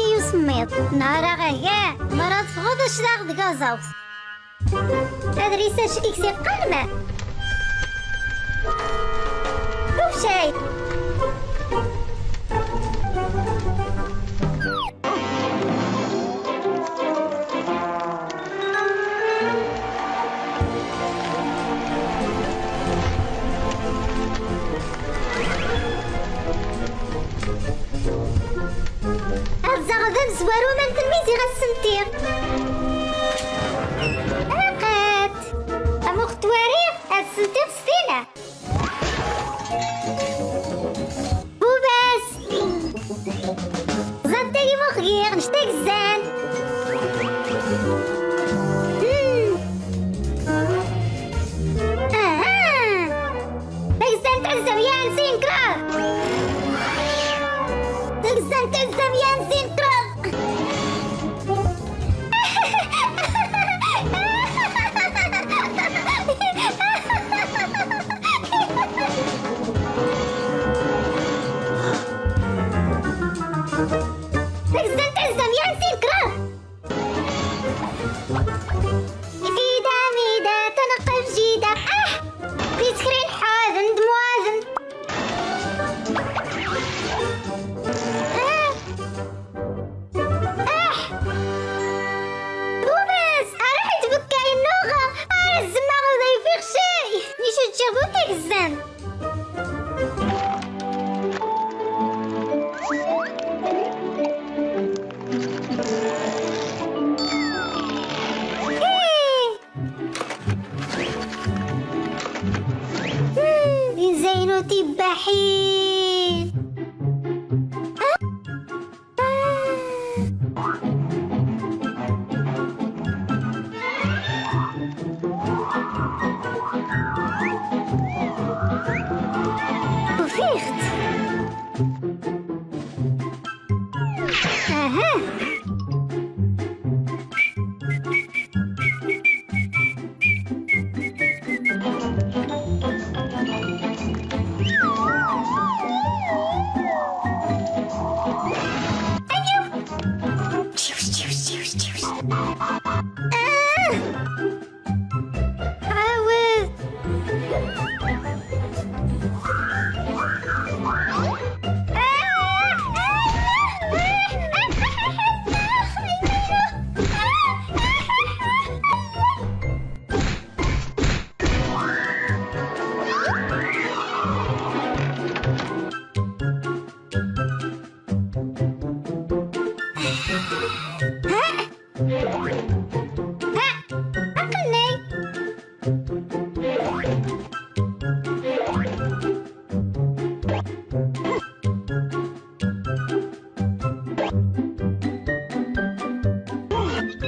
نكسي يسميط نهار غايا مرات فغض الشلاغ دكازاوس هاد ريساش كيكسي قلمة شوف تلزم تلزم يا نزين تراب ميدا ميدا تنقل جيدة آه بيتكرين حاذن دمواذن آه. آه. بوباس أراحت بكاي النوغة يفيق شيء نيشو تشافو تكزان تباحين وفيخت أها.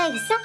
Bem, só.